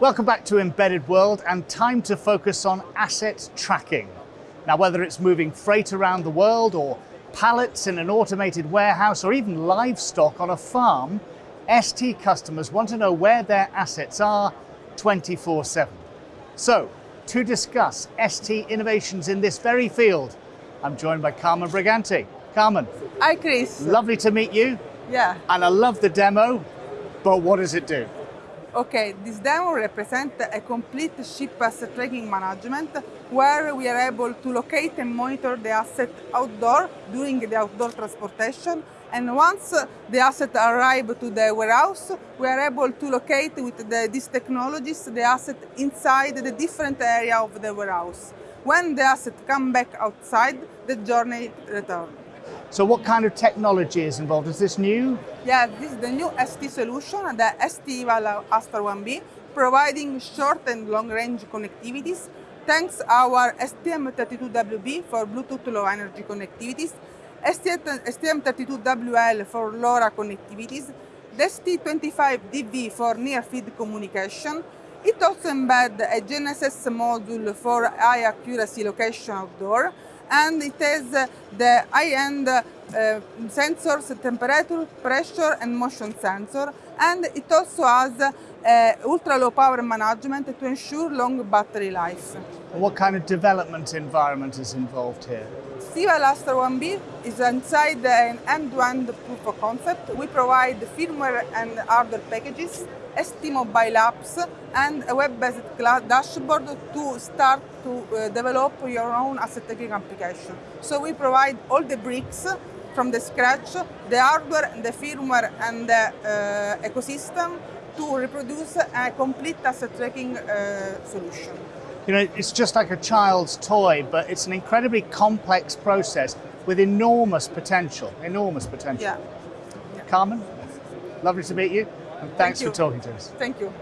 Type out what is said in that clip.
Welcome back to Embedded World and time to focus on asset tracking. Now, whether it's moving freight around the world or pallets in an automated warehouse or even livestock on a farm, ST customers want to know where their assets are 24 7. So, to discuss ST innovations in this very field, I'm joined by Carmen Briganti. Carmen. Hi, Chris. Lovely to meet you. Yeah. And I love the demo, but what does it do? Okay, this demo represents a complete ship asset tracking management where we are able to locate and monitor the asset outdoor during the outdoor transportation. And once the asset arrive to the warehouse, we are able to locate with the, these technologies the asset inside the different area of the warehouse. When the asset come back outside, the journey returns. So what kind of technology is involved? Is this new? Yeah, this is the new ST solution, the ST Eval Astra 1B, providing short and long range connectivities thanks our STM32WB for Bluetooth Low Energy connectivities, STM32WL for LoRa connectivities, the ST25DV for near field communication. It also embeds a GNSS module for high accuracy location outdoor, and it has the high-end uh, sensors, temperature, pressure and motion sensor and it also has uh, ultra low power management to ensure long battery life. What kind of development environment is involved here? ST Eval 1B is inside an end-to-end proof of concept. We provide the firmware and hardware packages, ST mobile apps, and a web-based dashboard to start to uh, develop your own asset tracking application. So we provide all the bricks from the scratch, the hardware, the firmware, and the uh, ecosystem to reproduce a complete asset tracking uh, solution. You know, it's just like a child's toy, but it's an incredibly complex process with enormous potential, enormous potential. Yeah. yeah. Carmen, lovely to meet you, thanks Thank for talking to us. Thank you.